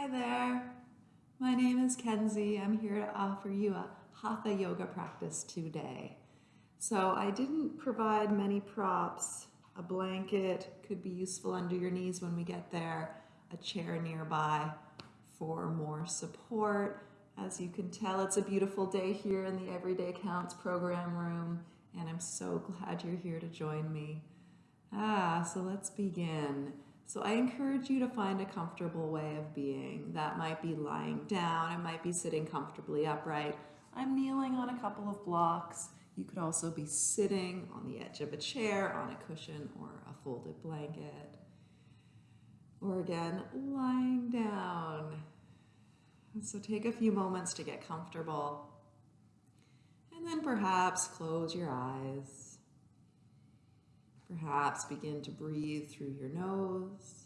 Hi there. My name is Kenzie. I'm here to offer you a Hatha yoga practice today. So I didn't provide many props. A blanket could be useful under your knees when we get there, a chair nearby for more support. As you can tell, it's a beautiful day here in the Everyday Counts program room, and I'm so glad you're here to join me. Ah, so let's begin. So I encourage you to find a comfortable way of being. That might be lying down, it might be sitting comfortably upright. I'm kneeling on a couple of blocks. You could also be sitting on the edge of a chair, on a cushion, or a folded blanket. Or again, lying down. So take a few moments to get comfortable. And then perhaps close your eyes. Perhaps begin to breathe through your nose.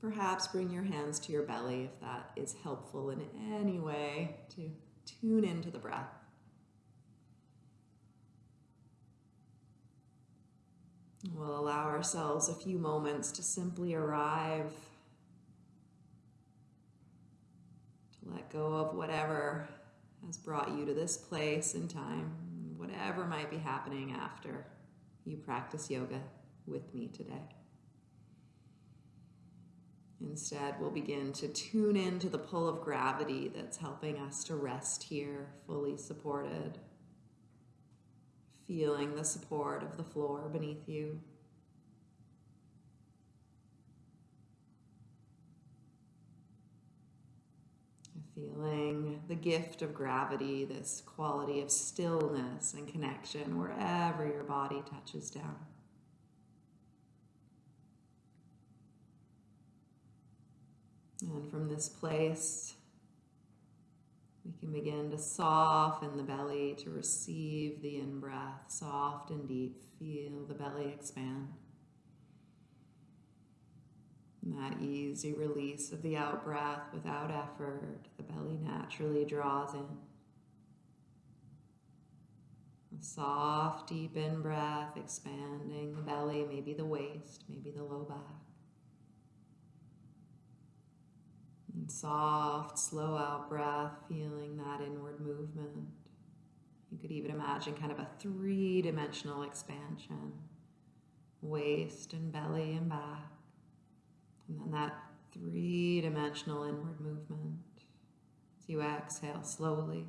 Perhaps bring your hands to your belly if that is helpful in any way to tune into the breath. We'll allow ourselves a few moments to simply arrive, to let go of whatever has brought you to this place in time, whatever might be happening after you practice yoga with me today. Instead, we'll begin to tune into the pull of gravity that's helping us to rest here, fully supported, feeling the support of the floor beneath you. Feeling the gift of gravity, this quality of stillness and connection wherever your body touches down. And from this place, we can begin to soften the belly to receive the in breath, soft and deep. Feel the belly expand. That easy release of the out breath without effort, the belly naturally draws in. A soft, deep in breath, expanding the belly, maybe the waist, maybe the low back. And soft, slow out breath, feeling that inward movement. You could even imagine kind of a three dimensional expansion waist and belly and back. And then that three-dimensional inward movement as you exhale slowly.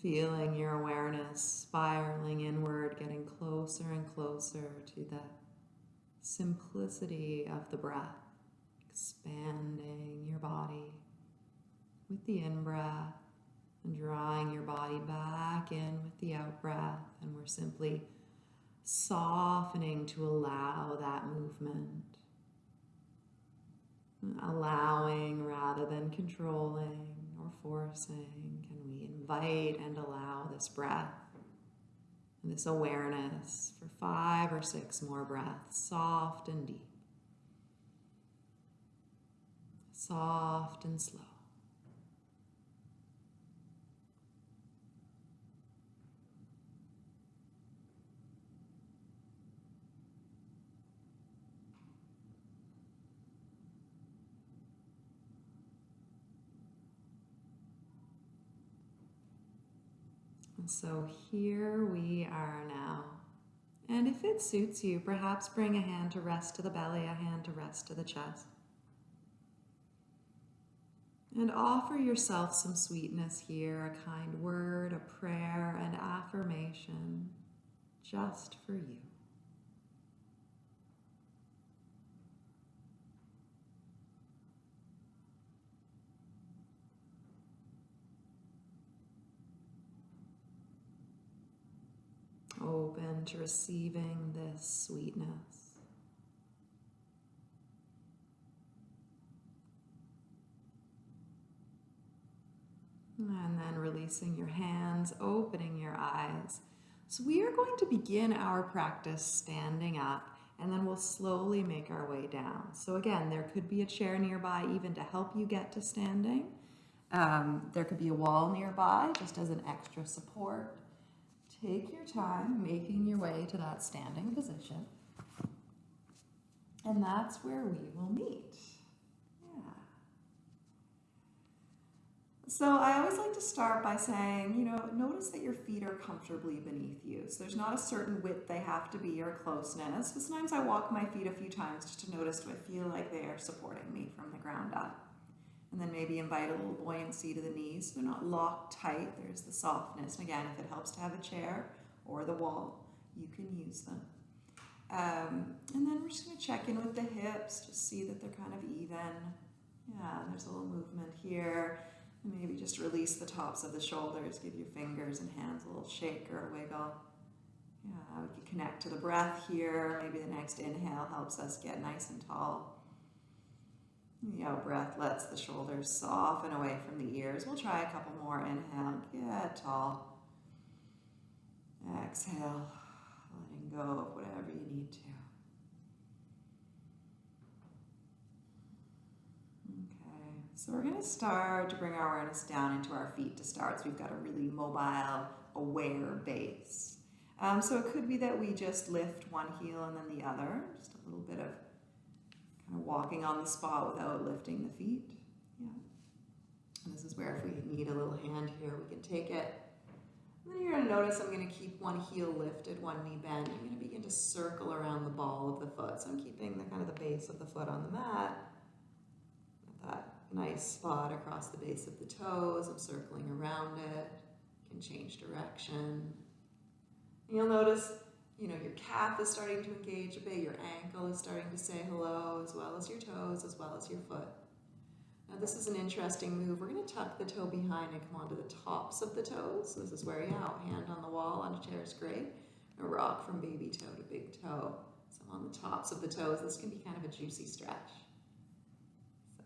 Feeling your awareness spiraling inward, getting closer and closer to the simplicity of the breath, expanding your body with the in-breath and drawing your body back in with the out-breath. And we're simply softening to allow that movement. Allowing rather than controlling or forcing, can we invite and allow this breath this awareness for five or six more breaths, soft and deep, soft and slow. So here we are now. And if it suits you, perhaps bring a hand to rest to the belly, a hand to rest to the chest. And offer yourself some sweetness here, a kind word, a prayer, an affirmation, just for you. Open to receiving this sweetness. And then releasing your hands, opening your eyes. So we are going to begin our practice standing up and then we'll slowly make our way down. So again, there could be a chair nearby even to help you get to standing. Um, there could be a wall nearby just as an extra support. Take your time making your way to that standing position. And that's where we will meet. Yeah. So I always like to start by saying, you know, notice that your feet are comfortably beneath you. So there's not a certain width they have to be or closeness. But sometimes I walk my feet a few times just to notice do I feel like they are supporting me from the ground up. And then maybe invite a little buoyancy to the knees. So they're not locked tight. There's the softness. And again, if it helps to have a chair or the wall, you can use them. Um, and then we're just going to check in with the hips, just see that they're kind of even. Yeah, there's a little movement here. And maybe just release the tops of the shoulders. Give your fingers and hands a little shake or a wiggle. Yeah, we can connect to the breath here. Maybe the next inhale helps us get nice and tall. The out breath lets the shoulders soften away from the ears. We'll try a couple more. Inhale, get tall. Exhale, letting go of whatever you need to. Okay, so we're going to start to bring our awareness down into our feet to start. So we've got a really mobile, aware base. Um, so it could be that we just lift one heel and then the other, just a little bit of walking on the spot without lifting the feet. Yeah. And this is where if we need a little hand here, we can take it. And then you're going to notice I'm going to keep one heel lifted, one knee bent. I'm going to begin to circle around the ball of the foot. So I'm keeping the kind of the base of the foot on the mat. That nice spot across the base of the toes. I'm circling around it. Can change direction. And you'll notice you know, your calf is starting to engage a bit, your ankle is starting to say hello, as well as your toes, as well as your foot. Now this is an interesting move. We're going to tuck the toe behind and come onto the tops of the toes. This is where you out, hand on the wall on a chair is great. A rock from baby toe to big toe. So on the tops of the toes, this can be kind of a juicy stretch.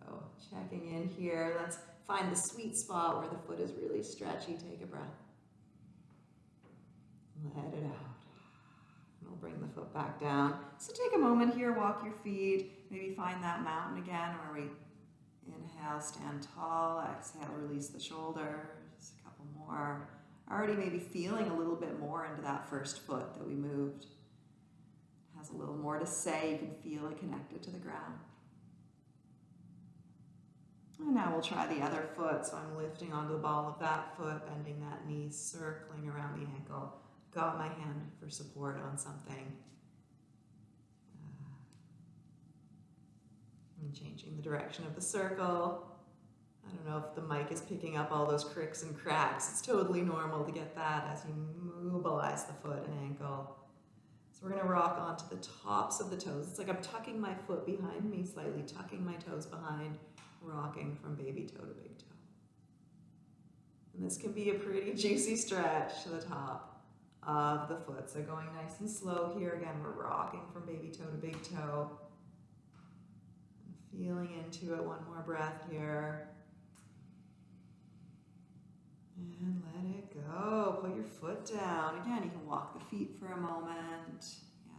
So checking in here, let's find the sweet spot where the foot is really stretchy. Take a breath. Let it out. We'll bring the foot back down. So take a moment here, walk your feet, maybe find that mountain again where we inhale, stand tall, exhale, release the shoulders, a couple more. Already maybe feeling a little bit more into that first foot that we moved. It has a little more to say, you can feel it connected to the ground. And now we'll try the other foot. So I'm lifting onto the ball of that foot, bending that knee, circling around the ankle got my hand for support on something. Uh, I'm changing the direction of the circle. I don't know if the mic is picking up all those cricks and cracks. It's totally normal to get that as you mobilize the foot and ankle. So we're going to rock onto the tops of the toes. It's like I'm tucking my foot behind me slightly, tucking my toes behind, rocking from baby toe to big toe. And this can be a pretty juicy stretch to the top of the foot. So going nice and slow here. Again, we're rocking from baby toe to big toe. Feeling into it. One more breath here. And let it go. Put your foot down. Again, you can walk the feet for a moment. Yeah.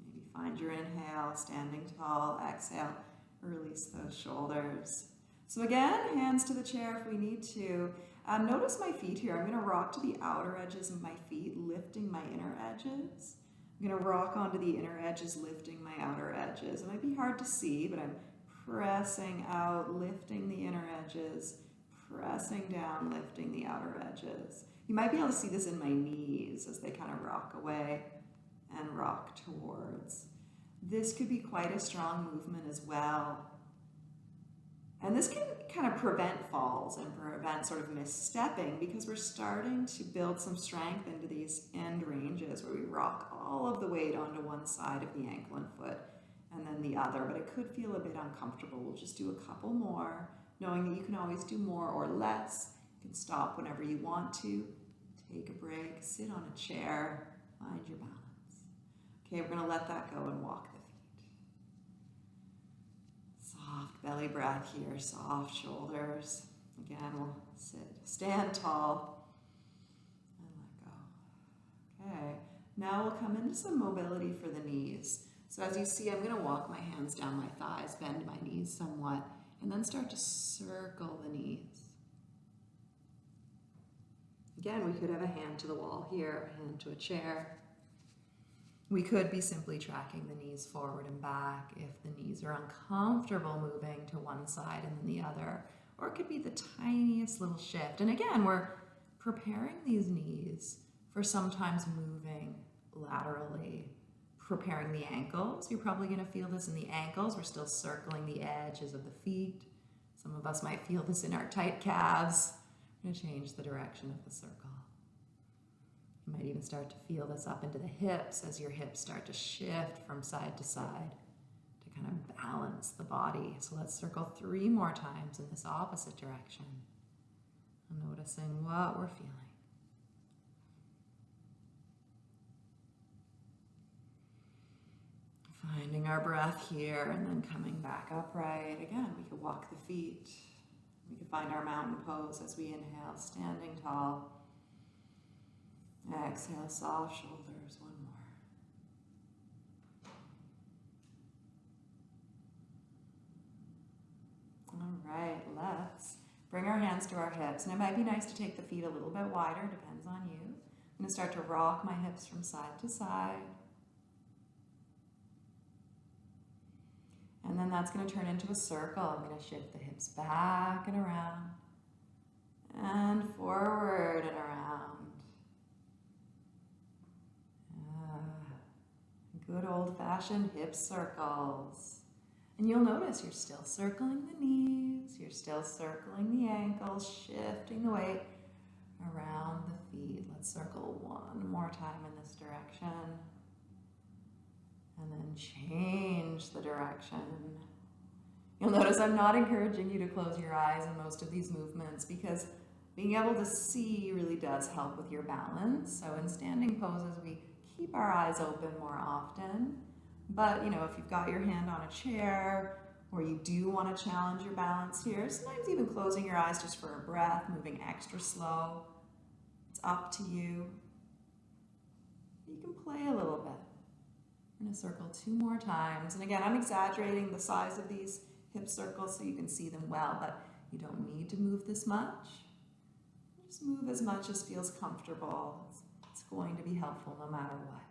Maybe find your inhale, standing tall. Exhale, release those shoulders. So again, hands to the chair if we need to. Um, notice my feet here. I'm going to rock to the outer edges of my feet, lifting my inner edges. I'm going to rock onto the inner edges, lifting my outer edges. It might be hard to see, but I'm pressing out, lifting the inner edges, pressing down, lifting the outer edges. You might be able to see this in my knees as they kind of rock away and rock towards. This could be quite a strong movement as well. And this can kind of prevent falls and prevent sort of misstepping because we're starting to build some strength into these end ranges where we rock all of the weight onto one side of the ankle and foot and then the other, but it could feel a bit uncomfortable. We'll just do a couple more, knowing that you can always do more or less. You can stop whenever you want to, take a break, sit on a chair, find your balance. Okay, we're gonna let that go and walk Soft belly breath here, soft shoulders. Again, we'll sit, stand tall, and let go. Okay, now we'll come into some mobility for the knees. So as you see, I'm gonna walk my hands down my thighs, bend my knees somewhat, and then start to circle the knees. Again, we could have a hand to the wall here, hand to a chair. We could be simply tracking the knees forward and back if the knees are uncomfortable moving to one side and then the other. Or it could be the tiniest little shift. And again, we're preparing these knees for sometimes moving laterally, preparing the ankles. You're probably going to feel this in the ankles. We're still circling the edges of the feet. Some of us might feel this in our tight calves. Going to change the direction of the circle. You might even start to feel this up into the hips as your hips start to shift from side to side to kind of balance the body. So let's circle three more times in this opposite direction. Noticing what we're feeling. Finding our breath here and then coming back upright. Again, we could walk the feet. We could find our mountain pose as we inhale, standing tall. Exhale, soft shoulders. One more. All right, let's bring our hands to our hips. And it might be nice to take the feet a little bit wider, depends on you. I'm going to start to rock my hips from side to side. And then that's going to turn into a circle. I'm going to shift the hips back and around and forward and around. Uh, good old-fashioned hip circles. And you'll notice you're still circling the knees, you're still circling the ankles, shifting the weight around the feet. Let's circle one more time in this direction and then change the direction. You'll notice I'm not encouraging you to close your eyes in most of these movements because being able to see really does help with your balance. So in standing poses, we keep our eyes open more often. But, you know, if you've got your hand on a chair or you do want to challenge your balance here, sometimes even closing your eyes just for a breath, moving extra slow, it's up to you. You can play a little bit. I'm going to circle two more times. And again, I'm exaggerating the size of these hip circles so you can see them well, but you don't need to move this much. Just move as much as feels comfortable. It's, going to be helpful no matter what.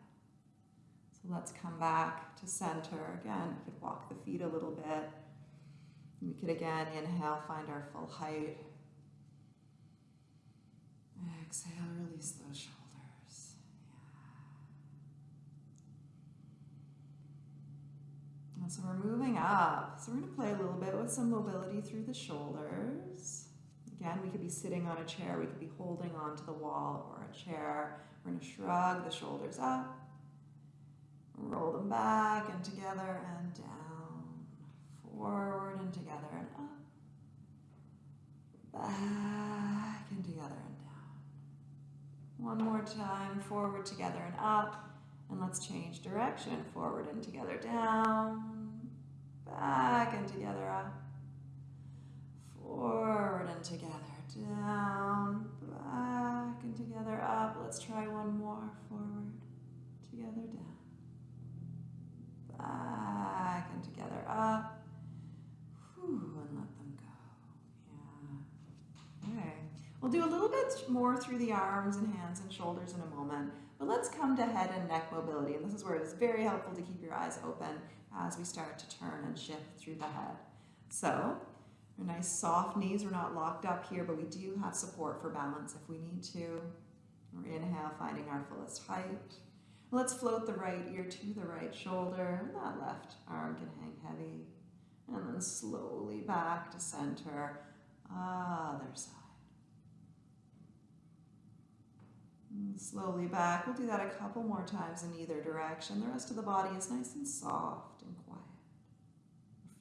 So let's come back to center. Again, we could walk the feet a little bit. We could again inhale, find our full height. Exhale, release those shoulders. so we're moving up. So we're going to play a little bit with some mobility through the shoulders. Again, we could be sitting on a chair, we could be holding onto the wall or a chair. We're going to shrug the shoulders up, roll them back and together and down, forward and together and up, back and together and down. One more time, forward, together and up. And let's change direction, forward and together, down, back and together up, forward and together, down, back together up. Let's try one more, forward, together, down, back and together up, Whew, and let them go. Yeah. Okay. We'll do a little bit more through the arms and hands and shoulders in a moment, but let's come to head and neck mobility. And this is where it is very helpful to keep your eyes open as we start to turn and shift through the head. So, nice soft knees, we're not locked up here, but we do have support for balance if we need to. We're inhale, finding our fullest height. Let's float the right ear to the right shoulder. That left arm can hang heavy. And then slowly back to center, other side. And slowly back. We'll do that a couple more times in either direction. The rest of the body is nice and soft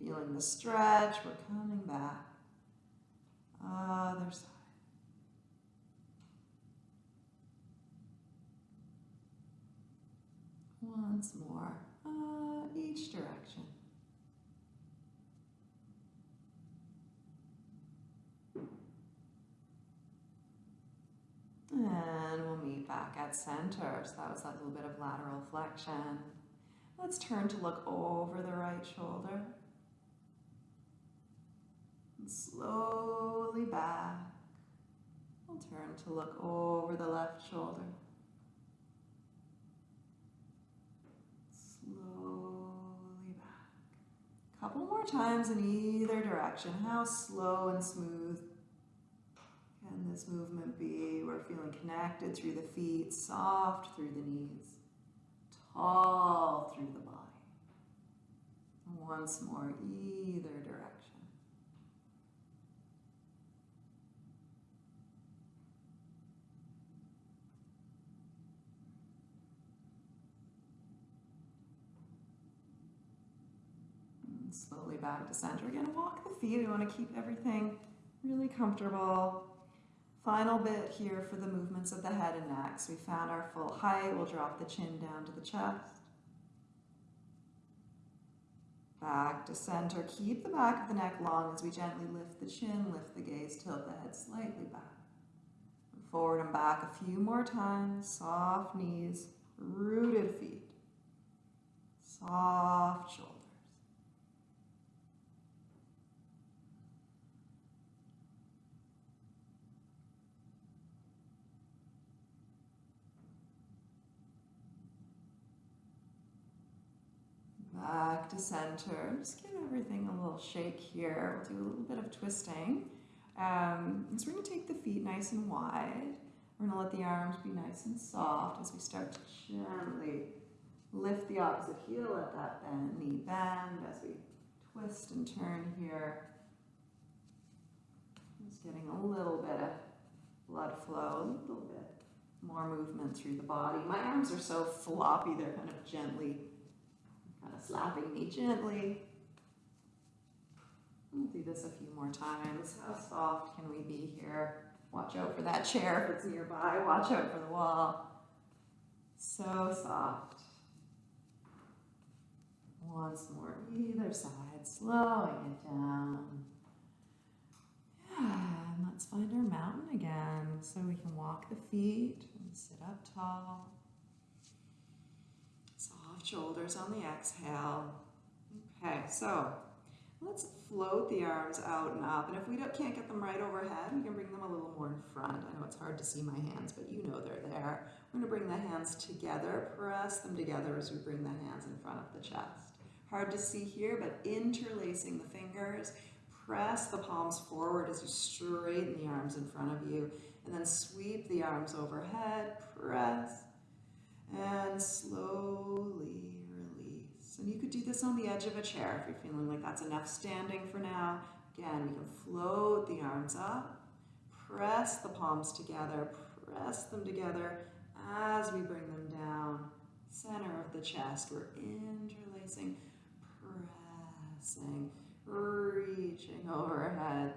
feeling the stretch, we're coming back. Other side. Once more, uh, each direction. And we'll meet back at center. So that was that little bit of lateral flexion. Let's turn to look over the right shoulder. And slowly back. We'll turn to look over the left shoulder. Slowly back. Couple more times in either direction. How slow and smooth can this movement be? We're feeling connected through the feet, soft through the knees, tall through the body. Once more, either direction. Slowly back to center. Again, walk the feet. We want to keep everything really comfortable. Final bit here for the movements of the head and neck. So we found our full height. We'll drop the chin down to the chest. Back to center. Keep the back of the neck long as we gently lift the chin, lift the gaze, tilt the head slightly back. Forward and back a few more times. Soft knees, rooted feet. Soft shoulders. Back to center. Just give everything a little shake here. We'll do a little bit of twisting. Um, so we're going to take the feet nice and wide. We're going to let the arms be nice and soft as we start to gently lift the opposite heel, let that bend, knee bend as we twist and turn here. Just getting a little bit of blood flow, a little bit more movement through the body. My arms are so floppy, they're kind of gently slapping me gently. We'll do this a few more times. How soft can we be here? Watch out for that chair if it's nearby. Watch out for the wall. So soft. Once more, either side, slowing it down. Yeah, and let's find our mountain again. So we can walk the feet and sit up tall shoulders on the exhale. Okay, so let's float the arms out and up. And if we can't get them right overhead, we can bring them a little more in front. I know it's hard to see my hands, but you know they're there. We're gonna bring the hands together, press them together as we bring the hands in front of the chest. Hard to see here, but interlacing the fingers, press the palms forward as you straighten the arms in front of you, and then sweep the arms overhead, press, and slowly release. And you could do this on the edge of a chair if you're feeling like that's enough standing for now. Again, you can float the arms up, press the palms together, press them together as we bring them down. Center of the chest, we're interlacing, pressing, reaching overhead,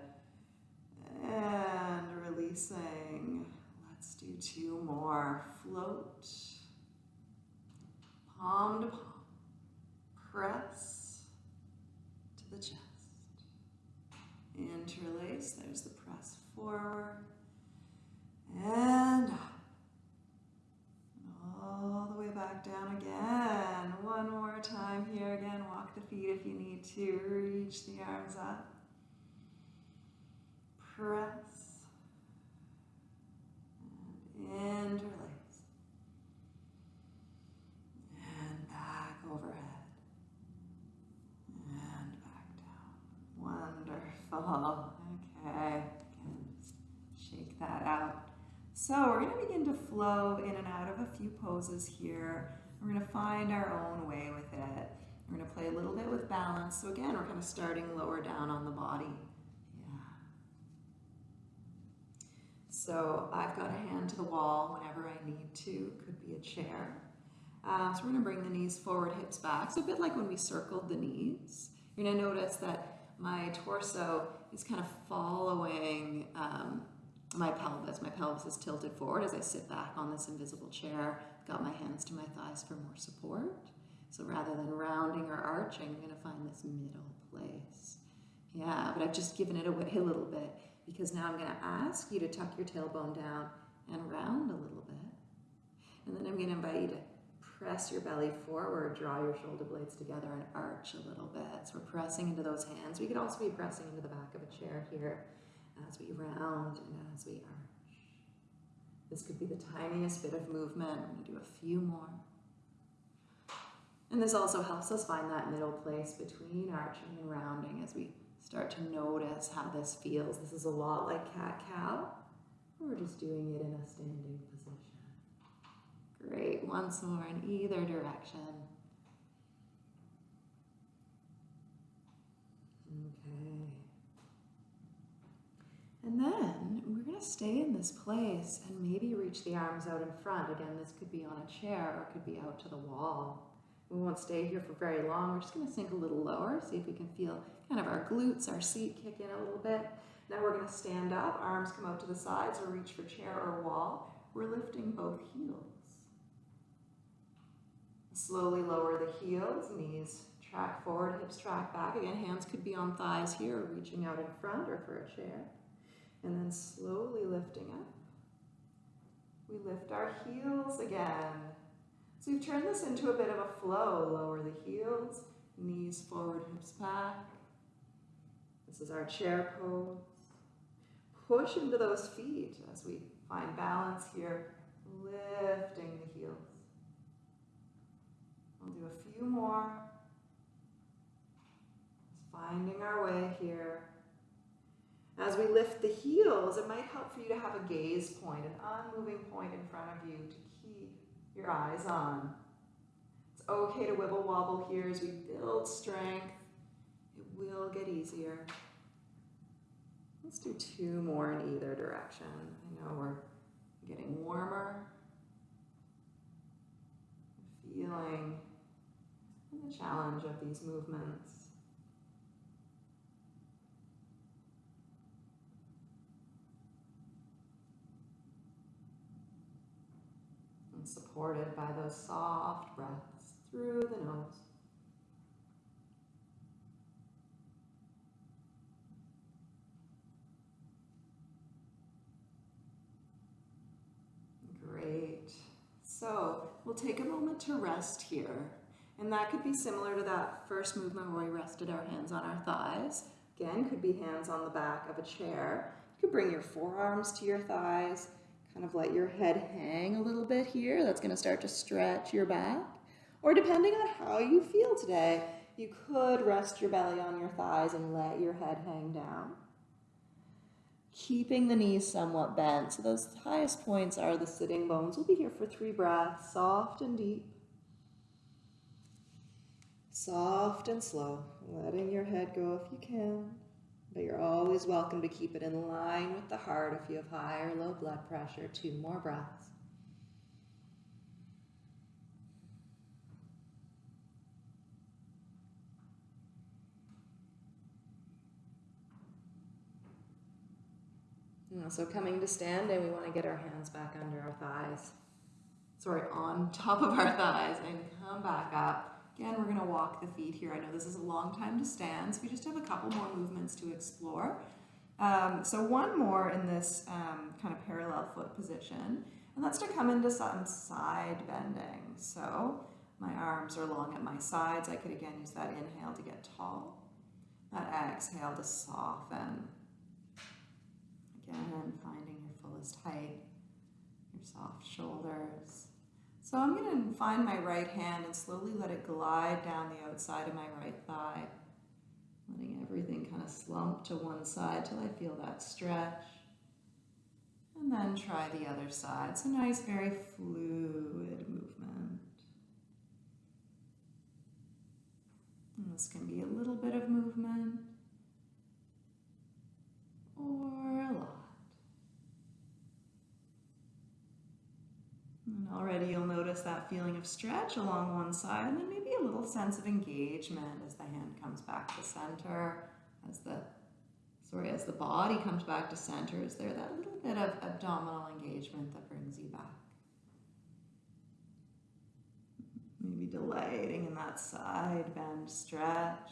and releasing. Let's do two more. Float palm to palm. Press to the chest. Interlace, there's the press forward. And up. All the way back down again. One more time here again. Walk the feet if you need to. Reach the arms up. Press. And interlace. Wonderful. Okay, shake that out. So we're going to begin to flow in and out of a few poses here. We're going to find our own way with it. We're going to play a little bit with balance. So again, we're kind of starting lower down on the body. Yeah. So I've got a hand to the wall whenever I need to. Could be a chair. Uh, so we're going to bring the knees forward, hips back. So a bit like when we circled the knees. You're going to notice that my torso is kind of following um, my pelvis. My pelvis is tilted forward as I sit back on this invisible chair. Got my hands to my thighs for more support. So rather than rounding or arching, I'm going to find this middle place. Yeah, but I've just given it away a little bit because now I'm going to ask you to tuck your tailbone down and round a little bit. And then I'm going to invite you to press your belly forward, draw your shoulder blades together and arch a little bit. So we're pressing into those hands. We could also be pressing into the back of a chair here as we round and as we arch. This could be the tiniest bit of movement. We're going to do a few more. And this also helps us find that middle place between arching and rounding as we start to notice how this feels. This is a lot like cat-cow. We're just doing it in a standing position. Great, once more in either direction. Okay. And then we're going to stay in this place and maybe reach the arms out in front. Again, this could be on a chair or it could be out to the wall. We won't stay here for very long. We're just going to sink a little lower, see if we can feel kind of our glutes, our seat kick in a little bit. Now we're going to stand up, arms come out to the sides or reach for chair or wall. We're lifting both heels. Slowly lower the heels, knees track forward, hips track back. Again, hands could be on thighs here, reaching out in front or for a chair. And then slowly lifting up. We lift our heels again. So we've turned this into a bit of a flow. Lower the heels, knees forward, hips back. This is our chair pose. Push into those feet as we find balance here, lifting the heels. Do a few more. Just finding our way here. As we lift the heels, it might help for you to have a gaze point, an unmoving point in front of you to keep your eyes on. It's okay to wibble wobble here as we build strength. It will get easier. Let's do two more in either direction. I know we're getting warmer. Feeling challenge of these movements. And supported by those soft breaths through the nose. Great. So we'll take a moment to rest here. And that could be similar to that first movement where we rested our hands on our thighs. Again, could be hands on the back of a chair. You could bring your forearms to your thighs, kind of let your head hang a little bit here. That's going to start to stretch your back. Or depending on how you feel today, you could rest your belly on your thighs and let your head hang down. Keeping the knees somewhat bent. So those highest points are the sitting bones. We'll be here for three breaths, soft and deep. Soft and slow, letting your head go if you can. But you're always welcome to keep it in line with the heart if you have high or low blood pressure. Two more breaths. So coming to standing, we want to get our hands back under our thighs. Sorry, on top of our thighs and come back up. Again, we're going to walk the feet here. I know this is a long time to stand, so we just have a couple more movements to explore. Um, so one more in this um, kind of parallel foot position, and that's to come into some side bending. So my arms are long at my sides. I could again use that inhale to get tall, that exhale to soften. Again, finding your fullest height, your soft shoulders. So I'm going to find my right hand and slowly let it glide down the outside of my right thigh, letting everything kind of slump to one side till I feel that stretch. And then try the other side. So nice, very fluid movement. And this can be a little bit of movement or a lot. Already you'll notice that feeling of stretch along one side and then maybe a little sense of engagement as the hand comes back to center, as the, sorry, as the body comes back to center. Is there that little bit of abdominal engagement that brings you back? Maybe delighting in that side bend stretch.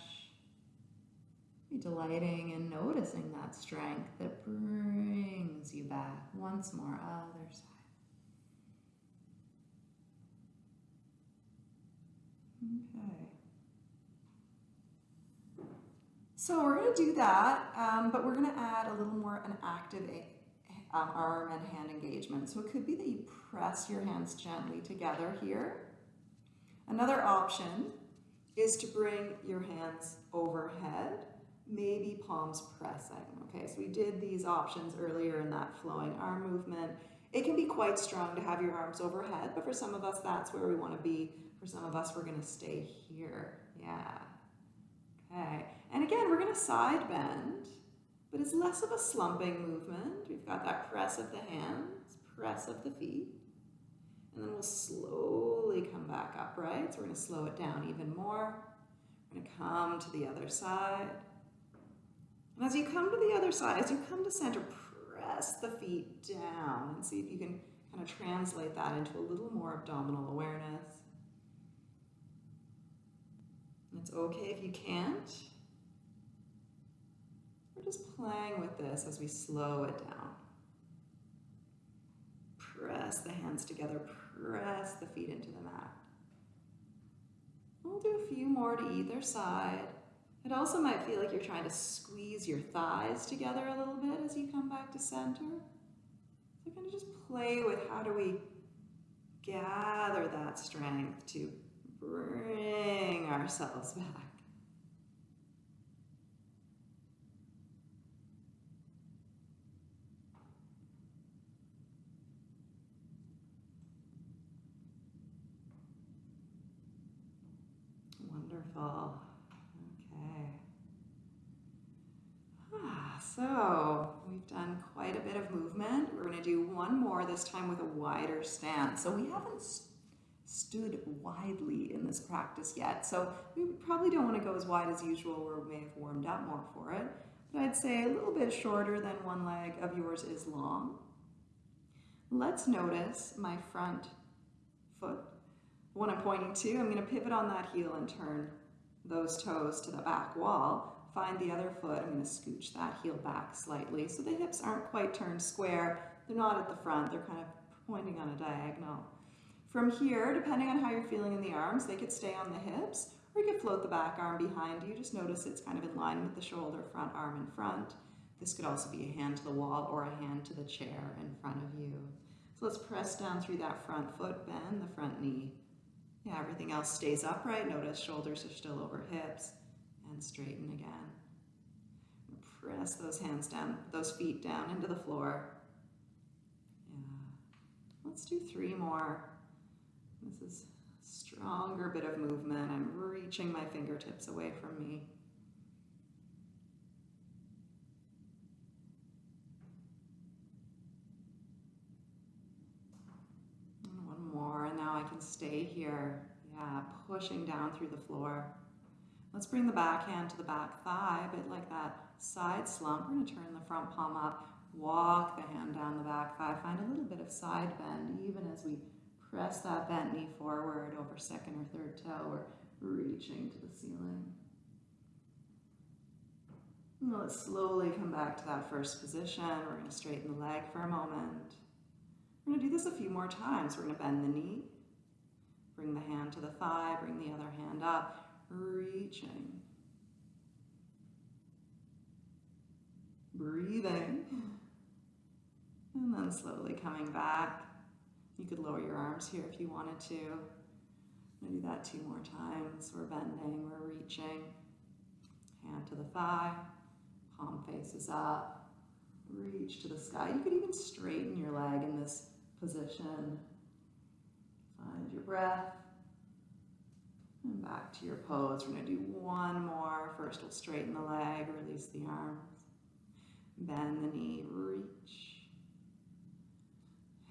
Be delighting and noticing that strength that brings you back once more, other side. Okay. So we're going to do that, um, but we're going to add a little more an active um, arm and hand engagement. So it could be that you press your hands gently together here. Another option is to bring your hands overhead, maybe palms pressing. Okay, so we did these options earlier in that flowing arm movement. It can be quite strong to have your arms overhead, but for some of us, that's where we want to be. For some of us, we're going to stay here. Yeah. Okay. And again, we're going to side bend, but it's less of a slumping movement. We've got that press of the hands, press of the feet. And then we'll slowly come back upright. So we're going to slow it down even more. We're going to come to the other side. And as you come to the other side, as you come to center, press the feet down and see if you can kind of translate that into a little more abdominal awareness. It's okay if you can't. We're just playing with this as we slow it down. Press the hands together, press the feet into the mat. We'll do a few more to either side. It also might feel like you're trying to squeeze your thighs together a little bit as you come back to center. So kind of just play with how do we gather that strength to bring ourselves back. Wonderful. Okay. Ah, so we've done quite a bit of movement. We're going to do one more, this time with a wider stance. So we haven't stood widely in this practice yet. So we probably don't want to go as wide as usual or we may have warmed up more for it. But I'd say a little bit shorter than one leg of yours is long. Let's notice my front foot. the one I'm pointing to, I'm going to pivot on that heel and turn those toes to the back wall. Find the other foot, I'm going to scooch that heel back slightly so the hips aren't quite turned square. They're not at the front, they're kind of pointing on a diagonal. From here, depending on how you're feeling in the arms, they could stay on the hips or you could float the back arm behind you. Just notice it's kind of in line with the shoulder, front arm in front. This could also be a hand to the wall or a hand to the chair in front of you. So let's press down through that front foot, bend the front knee. Yeah, everything else stays upright. Notice shoulders are still over hips and straighten again. Press those hands down, those feet down into the floor. Yeah. Let's do three more. This is a stronger bit of movement. I'm reaching my fingertips away from me. And one more, and now I can stay here. Yeah, pushing down through the floor. Let's bring the back hand to the back thigh, a bit like that side slump. We're going to turn the front palm up, walk the hand down the back thigh, find a little bit of side bend, even as we Press that bent knee forward over second or third toe. We're reaching to the ceiling. And let's slowly come back to that first position. We're going to straighten the leg for a moment. We're going to do this a few more times. We're going to bend the knee, bring the hand to the thigh, bring the other hand up, reaching. Breathing. And then slowly coming back. You could lower your arms here if you wanted to. I'm do that two more times. We're bending, we're reaching. Hand to the thigh, palm faces up. Reach to the sky. You could even straighten your leg in this position. Find your breath. And back to your pose. We're going to do one more. First, we'll straighten the leg, release the arms. Bend the knee, reach.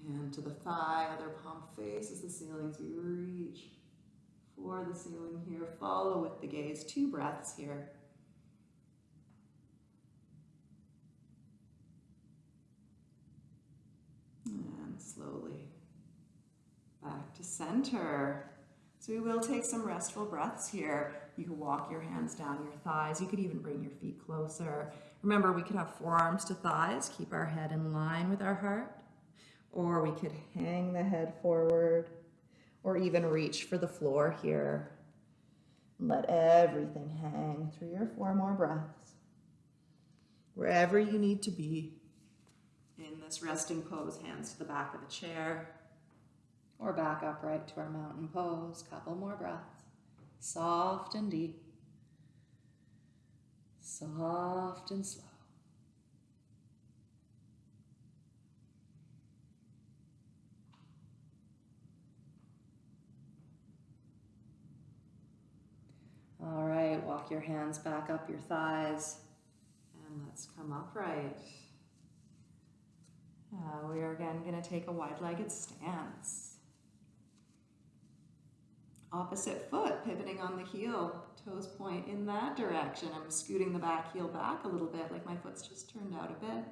Hand to the thigh, other palm faces the ceiling as we reach for the ceiling here. Follow with the gaze. Two breaths here. And slowly back to center. So we will take some restful breaths here. You can walk your hands down your thighs. You could even bring your feet closer. Remember, we could have forearms to thighs. Keep our head in line with our heart or we could hang the head forward or even reach for the floor here. Let everything hang through your four more breaths. Wherever you need to be in this resting pose, hands to the back of the chair. Or back upright to our mountain pose. Couple more breaths. Soft and deep. Soft and slow. All right, walk your hands back up your thighs and let's come upright. Uh, we are again going to take a wide-legged stance. Opposite foot, pivoting on the heel, toes point in that direction. I'm scooting the back heel back a little bit, like my foot's just turned out a bit.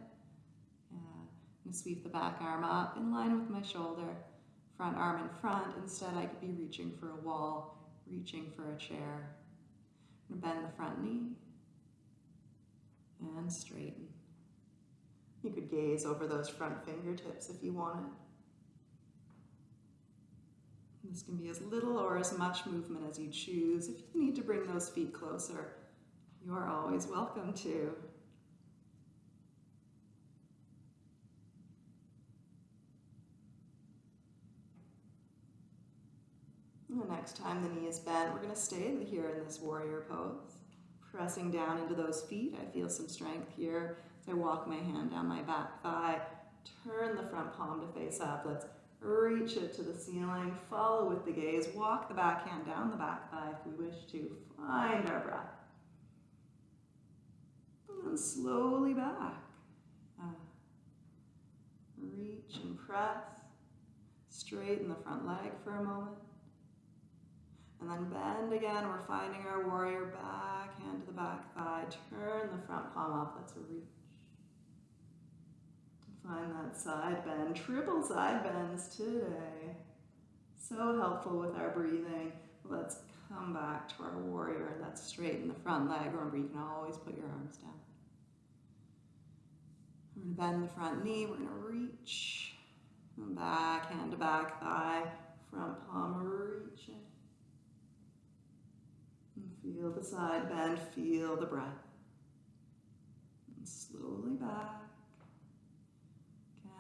I'm sweep the back arm up in line with my shoulder. Front arm in front. Instead, I could be reaching for a wall, reaching for a chair. I'm bend the front knee and straighten. You could gaze over those front fingertips if you wanted. This can be as little or as much movement as you choose. If you need to bring those feet closer, you are always welcome to. the next time the knee is bent, we're going to stay here in this warrior pose. Pressing down into those feet, I feel some strength here as I walk my hand down my back thigh. Turn the front palm to face up. Let's reach it to the ceiling. Follow with the gaze. Walk the back hand down the back thigh if we wish to. Find our breath. And then slowly back. Uh, reach and press. Straighten the front leg for a moment. And then bend again. We're finding our warrior back, hand to the back thigh. Turn the front palm up. A reach. Find that side bend. Triple side bends today. So helpful with our breathing. Let's come back to our warrior. Let's straighten the front leg. Remember, you can always put your arms down. We're going to bend the front knee. We're going to reach. And back, hand to back thigh. Front palm reaching. And Feel the side bend, feel the breath. And slowly back.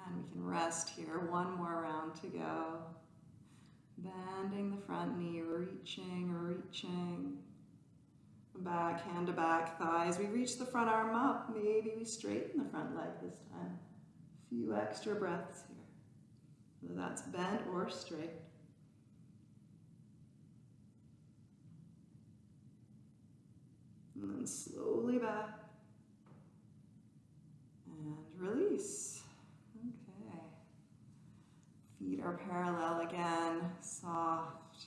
Again, we can rest here. One more round to go. Bending the front knee, reaching, reaching. Back, hand to back, thighs. We reach the front arm up. Maybe we straighten the front leg this time. A few extra breaths here. Whether that's bent or straight. And then slowly back. And release. Okay. Feet are parallel again, soft.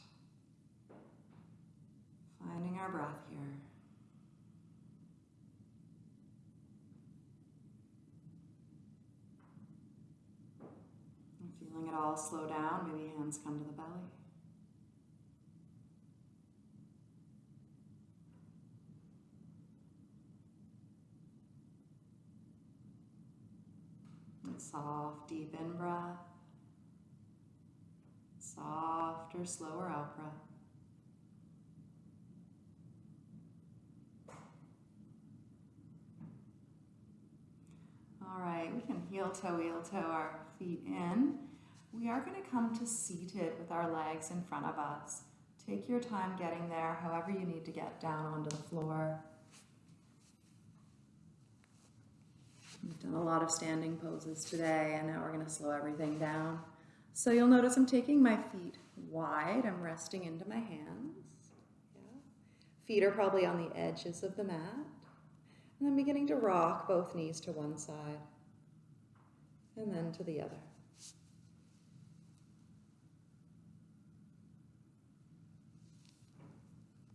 Finding our breath here. feeling it all slow down, maybe hands come to the belly. soft, deep in breath. Softer, slower out breath. All right, we can heel toe, heel toe our feet in. We are going to come to seated with our legs in front of us. Take your time getting there, however you need to get down onto the floor. We've done a lot of standing poses today, and now we're going to slow everything down. So you'll notice I'm taking my feet wide. I'm resting into my hands. Yeah. Feet are probably on the edges of the mat. And I'm beginning to rock both knees to one side and then to the other.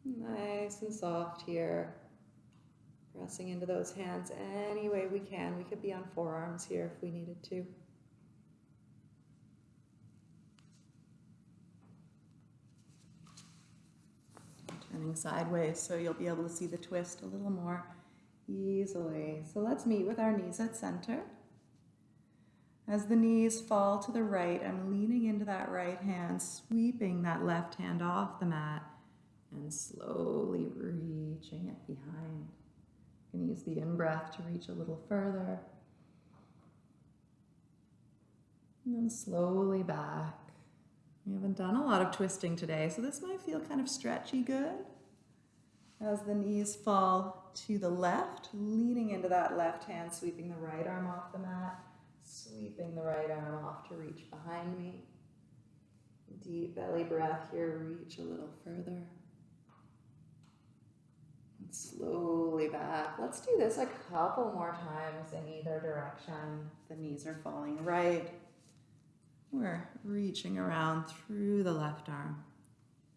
Nice and soft here. Pressing into those hands any way we can. We could be on forearms here if we needed to. Turning sideways so you'll be able to see the twist a little more easily. So let's meet with our knees at center. As the knees fall to the right, I'm leaning into that right hand, sweeping that left hand off the mat and slowly reaching it behind. You can use the in-breath to reach a little further. And then slowly back. We haven't done a lot of twisting today, so this might feel kind of stretchy good. As the knees fall to the left, leaning into that left hand, sweeping the right arm off the mat, sweeping the right arm off to reach behind me. Deep belly breath here, reach a little further. And slowly back. Let's do this a couple more times in either direction. The knees are falling right. We're reaching around through the left arm.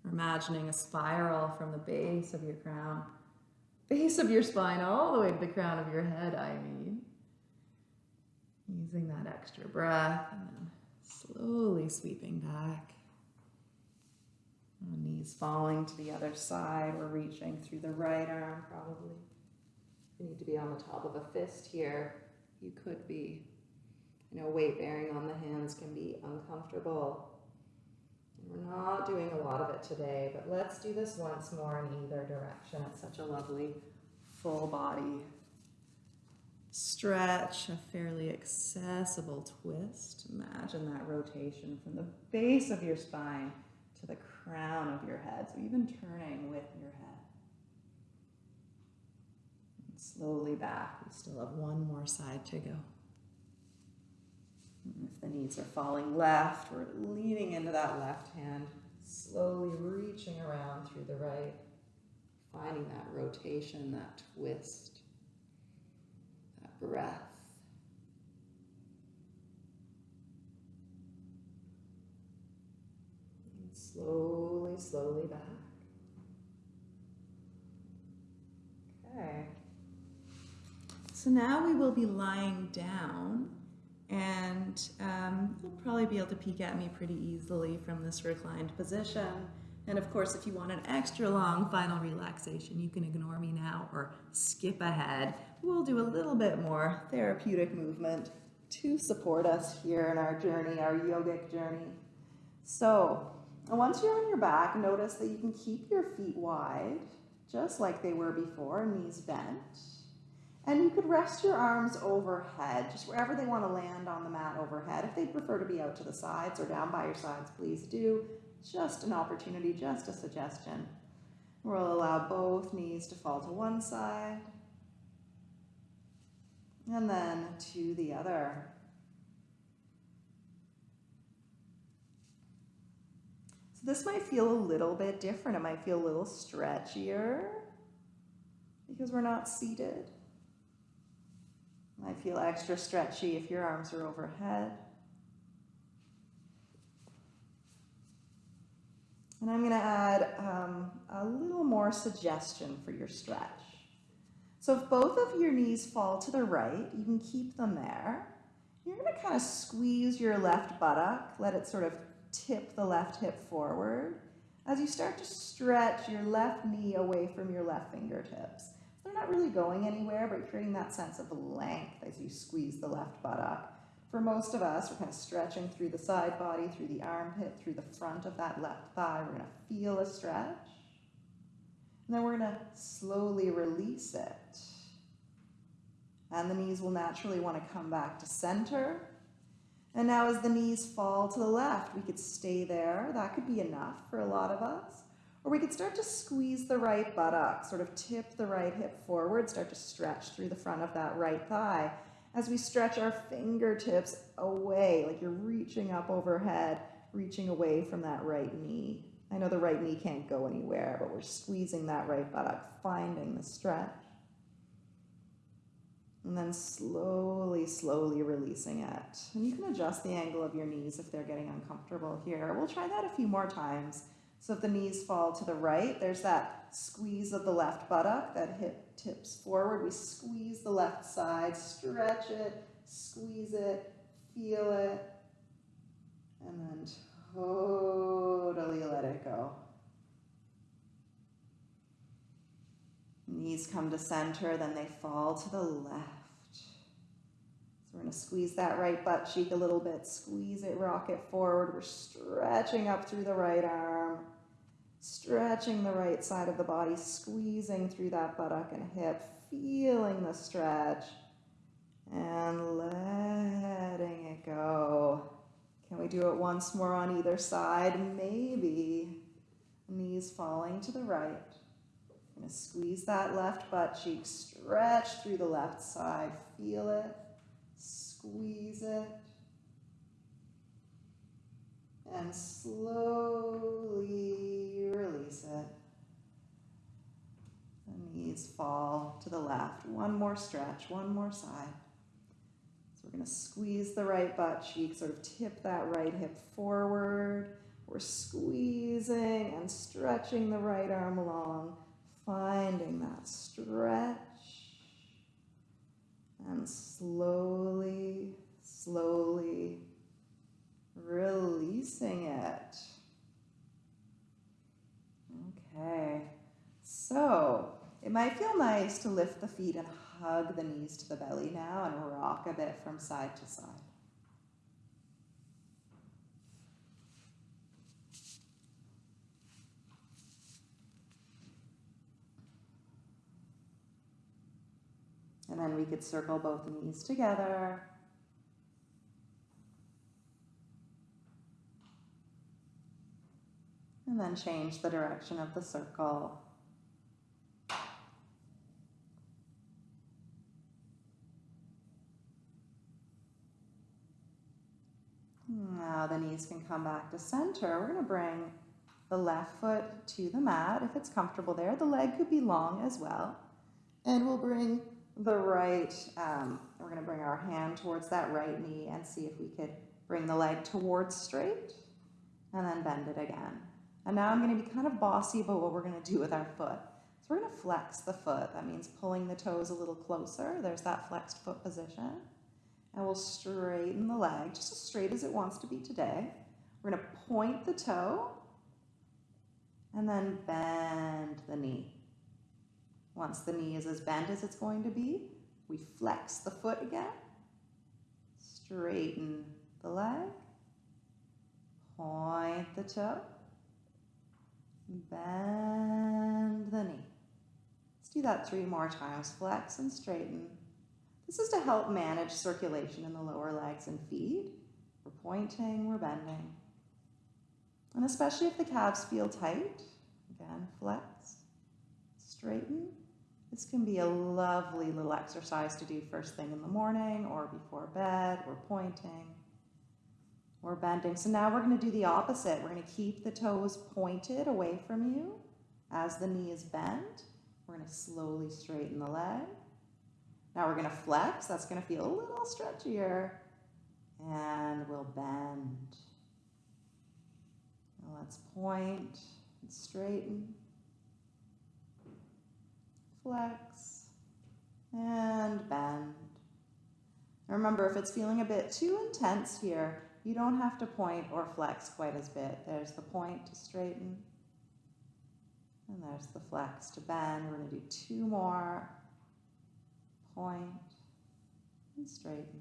We're imagining a spiral from the base of your crown, base of your spine, all the way to the crown of your head, I mean. Using that extra breath and then slowly sweeping back. Knees falling to the other side. We're reaching through the right arm, probably. You need to be on the top of a fist here. You could be. You know, weight bearing on the hands can be uncomfortable. We're not doing a lot of it today, but let's do this once more in either direction. It's such a lovely full body stretch, a fairly accessible twist. Imagine that rotation from the base of your spine to the crown of your head. So even turning with your head. And slowly back. We still have one more side to go. The knees are falling left, we're leaning into that left hand, slowly reaching around through the right, finding that rotation, that twist, that breath. Slowly, slowly back. Okay. So now we will be lying down and um, you'll probably be able to peek at me pretty easily from this reclined position. And of course, if you want an extra long final relaxation, you can ignore me now or skip ahead. We'll do a little bit more therapeutic movement to support us here in our journey, our yogic journey. So once you're on your back, notice that you can keep your feet wide, just like they were before, knees bent. And you could rest your arms overhead, just wherever they want to land on the mat overhead. If they prefer to be out to the sides or down by your sides, please do. Just an opportunity, just a suggestion. We'll allow both knees to fall to one side and then to the other. So this might feel a little bit different. It might feel a little stretchier because we're not seated. Might feel extra stretchy if your arms are overhead. And I'm going to add um, a little more suggestion for your stretch. So if both of your knees fall to the right, you can keep them there. You're going to kind of squeeze your left buttock, let it sort of tip the left hip forward. As you start to stretch your left knee away from your left fingertips. They're not really going anywhere, but creating that sense of length as you squeeze the left buttock. For most of us, we're kind of stretching through the side body, through the armpit, through the front of that left thigh. We're going to feel a stretch. And then we're going to slowly release it. And the knees will naturally want to come back to center. And now as the knees fall to the left, we could stay there. That could be enough for a lot of us. Or we could start to squeeze the right buttock, sort of tip the right hip forward, start to stretch through the front of that right thigh. As we stretch our fingertips away, like you're reaching up overhead, reaching away from that right knee. I know the right knee can't go anywhere, but we're squeezing that right buttock, finding the stretch. And then slowly, slowly releasing it. And you can adjust the angle of your knees if they're getting uncomfortable here. We'll try that a few more times. So if the knees fall to the right, there's that squeeze of the left buttock, that hip tips forward. We squeeze the left side, stretch it, squeeze it, feel it, and then totally let it go. Knees come to center, then they fall to the left. We're going to squeeze that right butt cheek a little bit. Squeeze it, rock it forward. We're stretching up through the right arm. Stretching the right side of the body, squeezing through that buttock and hip. Feeling the stretch. And letting it go. Can we do it once more on either side? Maybe. Knees falling to the right. Gonna squeeze that left butt cheek, stretch through the left side. Feel it, squeeze it. And slowly release it. The knees fall to the left. One more stretch, one more side. So we're gonna squeeze the right butt cheek, sort of tip that right hip forward. We're squeezing and stretching the right arm long finding that stretch and slowly, slowly releasing it. Okay, so it might feel nice to lift the feet and hug the knees to the belly now and rock a bit from side to side. And then we could circle both knees together. And then change the direction of the circle. Now the knees can come back to center. We're going to bring the left foot to the mat if it's comfortable there. The leg could be long as well. And we'll bring the right, um, we're going to bring our hand towards that right knee and see if we could bring the leg towards straight and then bend it again. And now I'm going to be kind of bossy about what we're going to do with our foot. So we're going to flex the foot. That means pulling the toes a little closer. There's that flexed foot position. And we'll straighten the leg just as straight as it wants to be today. We're going to point the toe and then bend the knee. Once the knee is as bent as it's going to be, we flex the foot again, straighten the leg, point the toe, bend the knee. Let's do that three more times. Flex and straighten. This is to help manage circulation in the lower legs and feet. We're pointing, we're bending. And especially if the calves feel tight, again, flex, straighten, this can be a lovely little exercise to do first thing in the morning or before bed. We're pointing, we're bending. So now we're going to do the opposite. We're going to keep the toes pointed away from you as the knee is bent. We're going to slowly straighten the leg. Now we're going to flex. That's going to feel a little stretchier. And we'll bend. Now let's point and straighten flex, and bend. Remember, if it's feeling a bit too intense here, you don't have to point or flex quite as bit. There's the point to straighten, and there's the flex to bend. We're going to do two more. Point and straighten.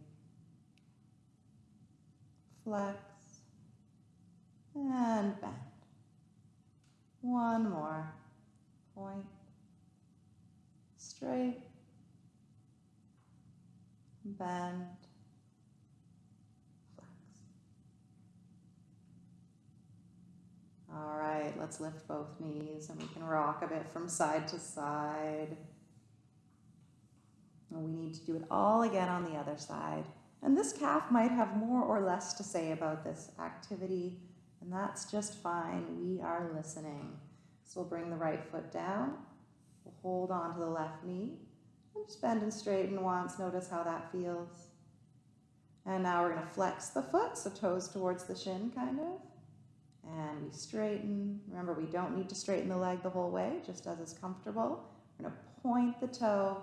Flex and bend. One more. Point straight, bend, flex. All right, let's lift both knees and we can rock a bit from side to side. And we need to do it all again on the other side. And this calf might have more or less to say about this activity, and that's just fine. We are listening. So we'll bring the right foot down We'll hold on to the left knee and just bend and straighten once. Notice how that feels. And now we're going to flex the foot, so toes towards the shin, kind of. And we straighten. Remember, we don't need to straighten the leg the whole way, just as is comfortable. We're going to point the toe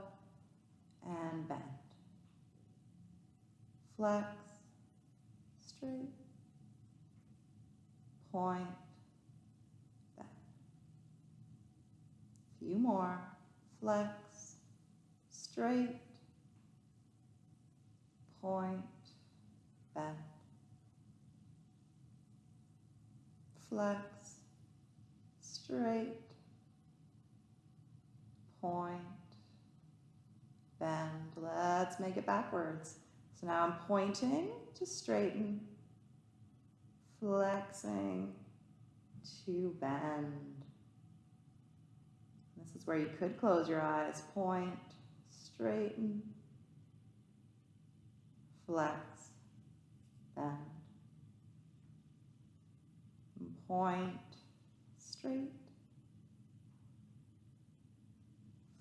and bend. Flex, straight, point, bend. A few more. Flex, straight, point, bend. Flex, straight, point, bend. Let's make it backwards. So now I'm pointing to straighten, flexing to bend. This is where you could close your eyes, point, straighten, flex, bend, point, straight,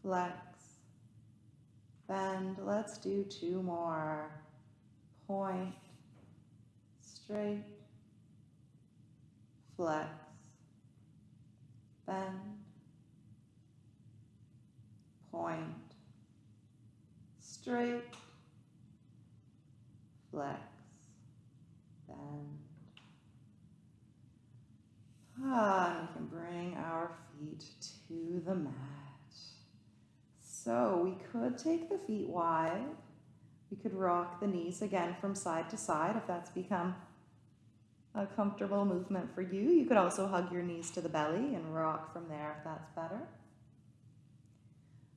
flex, bend. Let's do two more. Point, straight, flex, bend, point, straight, flex, bend. Ah, we can bring our feet to the mat. So we could take the feet wide. We could rock the knees again from side to side if that's become a comfortable movement for you. You could also hug your knees to the belly and rock from there if that's better.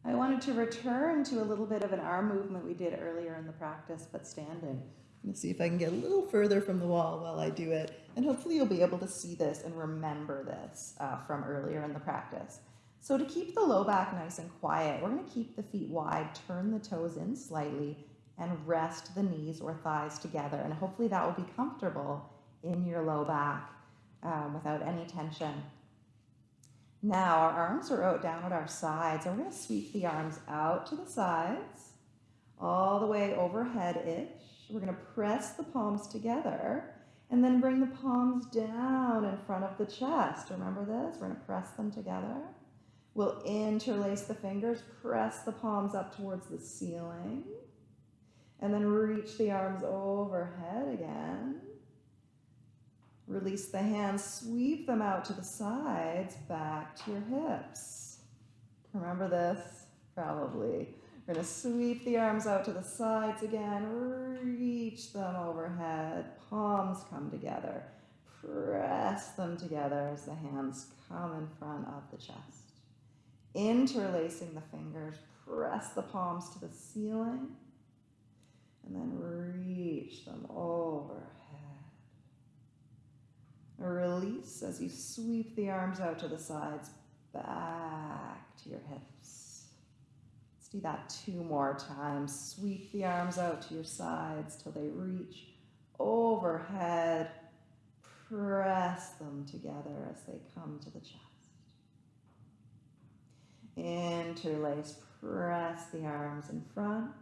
I wanted to return to a little bit of an arm movement we did earlier in the practice, but standing. To see if I can get a little further from the wall while I do it, and hopefully you'll be able to see this and remember this uh, from earlier in the practice. So to keep the low back nice and quiet, we're going to keep the feet wide, turn the toes in slightly, and rest the knees or thighs together. And hopefully that will be comfortable in your low back um, without any tension. Now our arms are out down at our sides and we're to sweep the arms out to the sides, all the way overhead-ish. We're going to press the palms together and then bring the palms down in front of the chest. Remember this? We're going to press them together. We'll interlace the fingers, press the palms up towards the ceiling, and then reach the arms overhead again. Release the hands, sweep them out to the sides, back to your hips. Remember this? Probably. We're going to sweep the arms out to the sides again, reach them overhead, palms come together. Press them together as the hands come in front of the chest. Interlacing the fingers, press the palms to the ceiling, and then reach them overhead. Release as you sweep the arms out to the sides, back to your hips. Do that two more times. Sweep the arms out to your sides till they reach overhead. Press them together as they come to the chest. Interlace, press the arms in front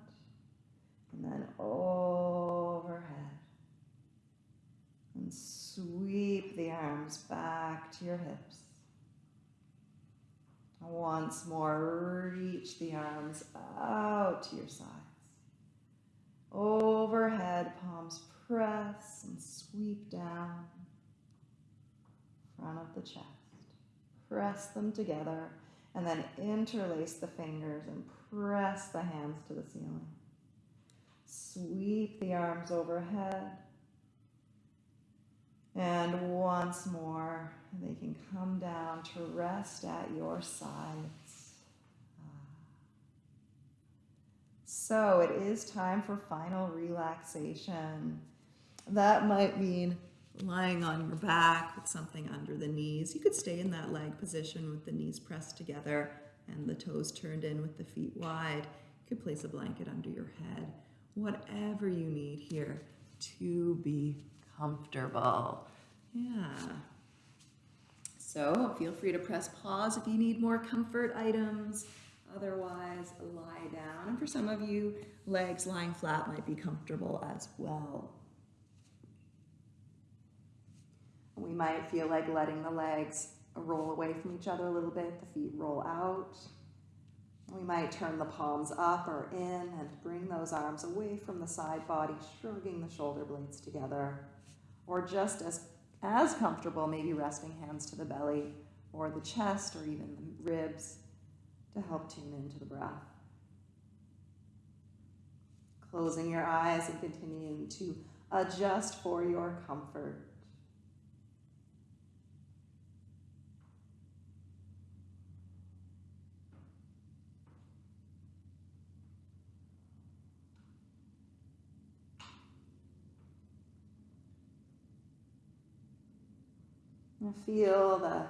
and then overhead. And sweep the arms back to your hips. Once more, reach the arms out to your sides. Overhead, palms press and sweep down. Front of the chest. Press them together and then interlace the fingers and press the hands to the ceiling. Sweep the arms overhead. And once more, they can come down to rest at your sides. Ah. So it is time for final relaxation. That might mean lying on your back with something under the knees. You could stay in that leg position with the knees pressed together and the toes turned in with the feet wide. You could place a blanket under your head. Whatever you need here to be comfortable. Yeah. So feel free to press pause if you need more comfort items. Otherwise, lie down. And for some of you, legs lying flat might be comfortable as well. We might feel like letting the legs roll away from each other a little bit, the feet roll out. We might turn the palms up or in and bring those arms away from the side body, shrugging the shoulder blades together. Or just as, as comfortable, maybe resting hands to the belly or the chest or even the ribs to help tune into the breath. Closing your eyes and continuing to adjust for your comfort. And feel the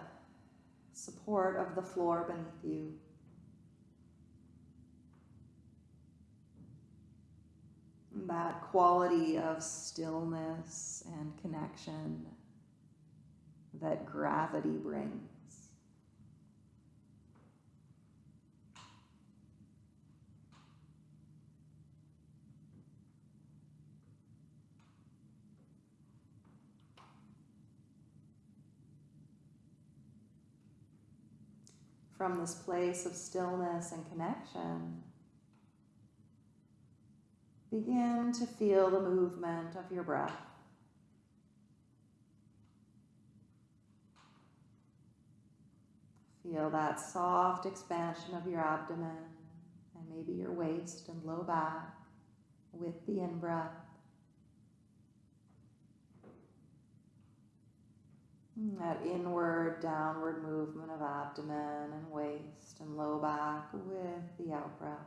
support of the floor beneath you. That quality of stillness and connection that gravity brings. From this place of stillness and connection, begin to feel the movement of your breath. Feel that soft expansion of your abdomen and maybe your waist and low back with the in That inward, downward movement of abdomen and waist and low back with the out breath.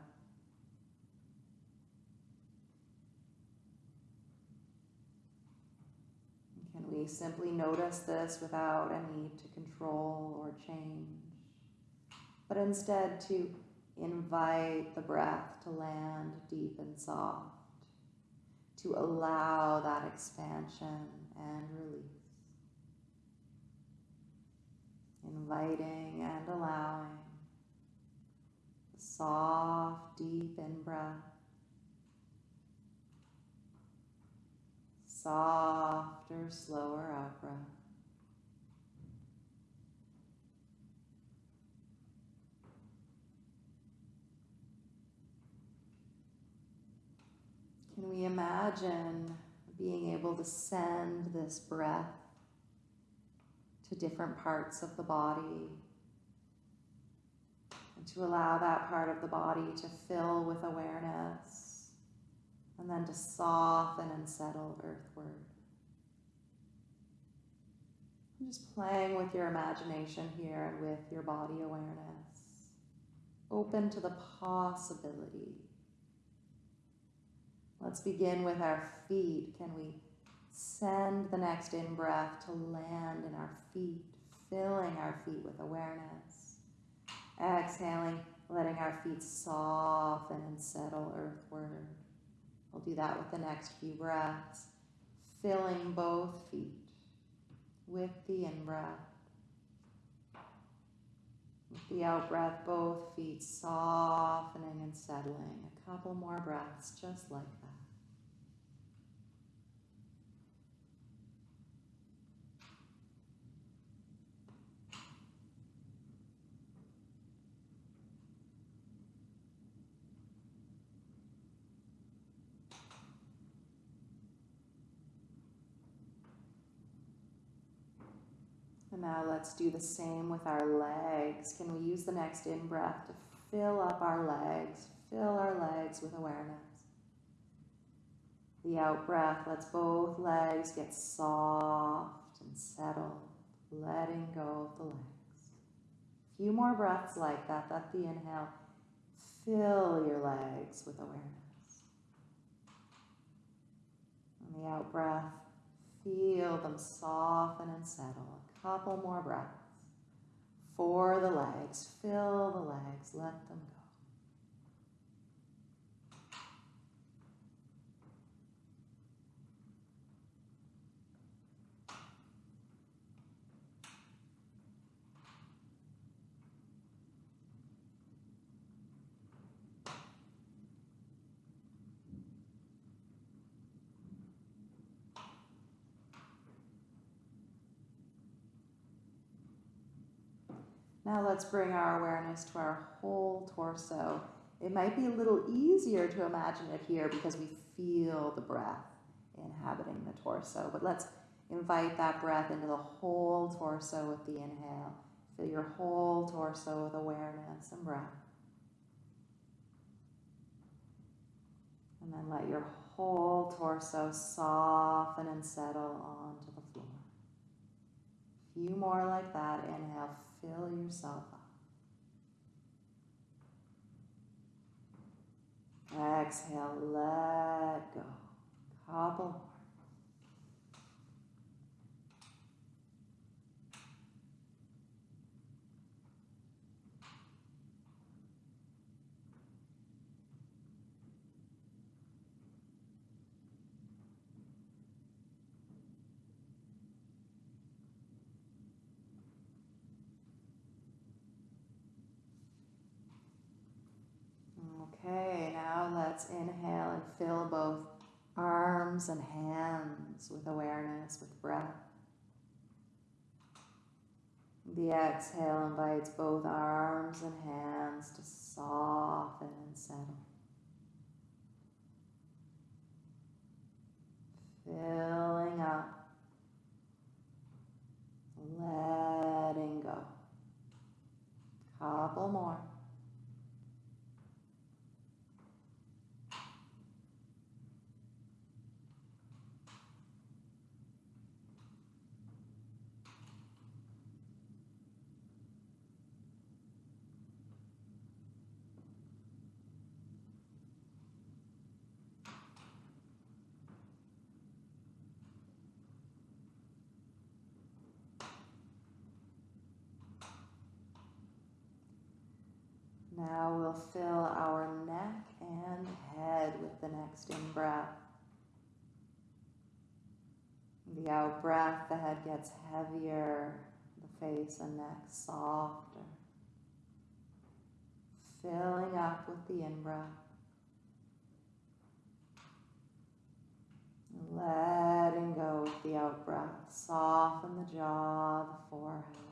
Can we simply notice this without a need to control or change, but instead to invite the breath to land deep and soft, to allow that expansion and release. Inviting and allowing the soft, deep in breath, softer, slower out breath. Can we imagine being able to send this breath to different parts of the body. And to allow that part of the body to fill with awareness and then to soften and settle earthward. I'm just playing with your imagination here and with your body awareness. Open to the possibility. Let's begin with our feet. Can we Send the next in breath to land in our feet, filling our feet with awareness. Exhaling, letting our feet soften and settle earthward. We'll do that with the next few breaths, filling both feet with the in breath. With the out breath, both feet softening and settling. A couple more breaths just like that. And now let's do the same with our legs. Can we use the next in breath to fill up our legs, fill our legs with awareness? The out breath lets both legs get soft and settled, letting go of the legs. A few more breaths like that. Let the inhale fill your legs with awareness. And the out breath, feel them soften and settle couple more breaths. For the legs, fill the legs, let them go. Now let's bring our awareness to our whole torso. It might be a little easier to imagine it here because we feel the breath inhabiting the torso. But let's invite that breath into the whole torso with the inhale. Fill your whole torso with awareness and breath. And then let your whole torso soften and settle onto the floor. A few more like that. Inhale, fill yourself up. Exhale, let go. Couple let's inhale and fill both arms and hands with awareness, with breath. The exhale invites both arms and hands to soften and settle. Filling up, letting go. Couple more. We'll fill our neck and head with the next in breath. The out breath, the head gets heavier, the face and neck softer. Filling up with the in breath. Letting go with the out breath. Soften the jaw, the forehead.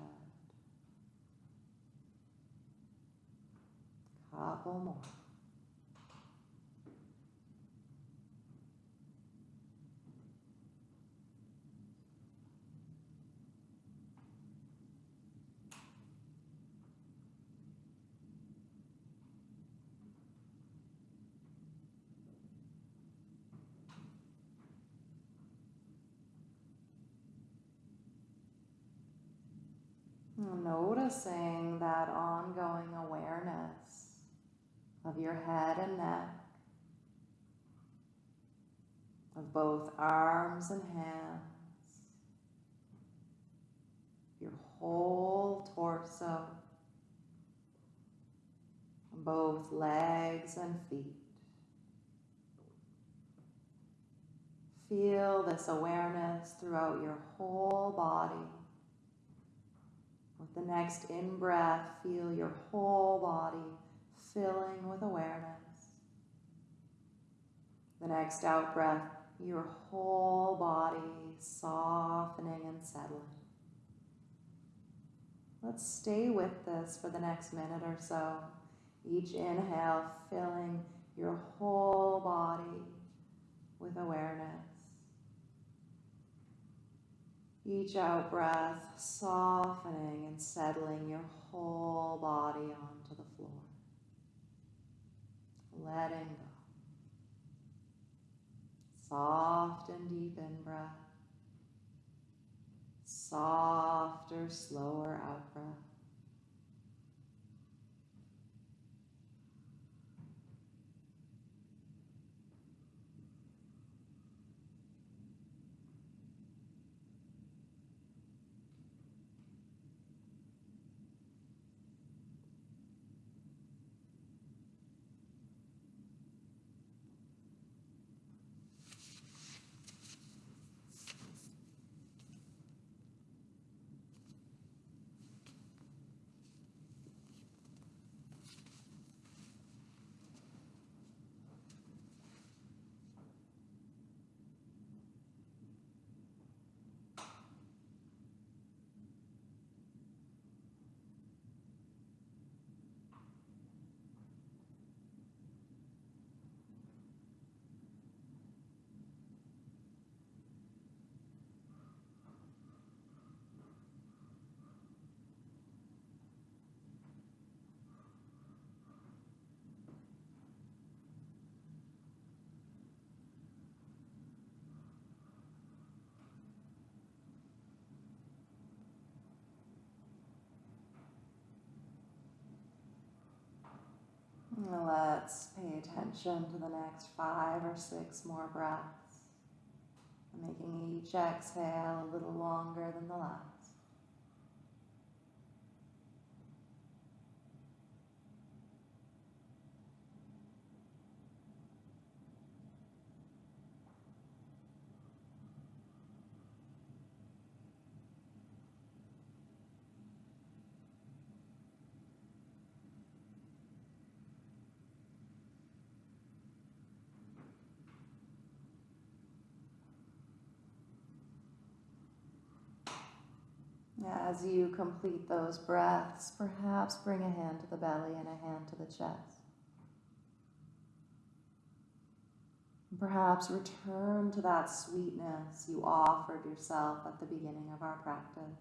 Noticing that ongoing awareness of your head and neck, of both arms and hands, your whole torso, both legs and feet. Feel this awareness throughout your whole body. With the next in breath, feel your whole body filling with awareness. The next out breath, your whole body softening and settling. Let's stay with this for the next minute or so. Each inhale filling your whole body with awareness. Each out breath softening and settling your whole body onto the floor. Letting go. Soft and deep in breath. Softer, slower out breath. Let's pay attention to the next five or six more breaths, making each exhale a little longer than the last. As you complete those breaths, perhaps bring a hand to the belly and a hand to the chest. Perhaps return to that sweetness you offered yourself at the beginning of our practice.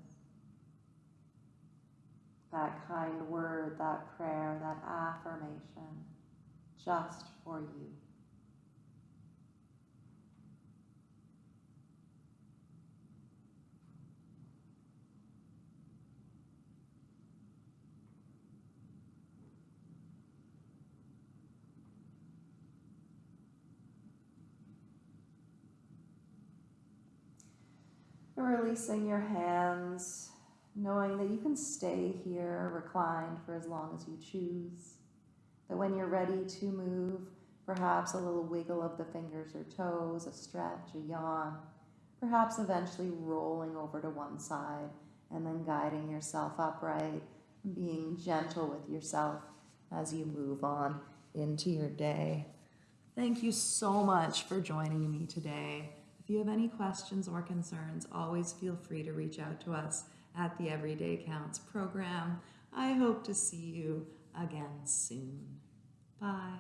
That kind word, that prayer, that affirmation, just for you. Releasing your hands, knowing that you can stay here reclined for as long as you choose. That when you're ready to move, perhaps a little wiggle of the fingers or toes, a stretch, a yawn, perhaps eventually rolling over to one side and then guiding yourself upright, being gentle with yourself as you move on into your day. Thank you so much for joining me today. You have any questions or concerns, always feel free to reach out to us at the Everyday Counts program. I hope to see you again soon. Bye.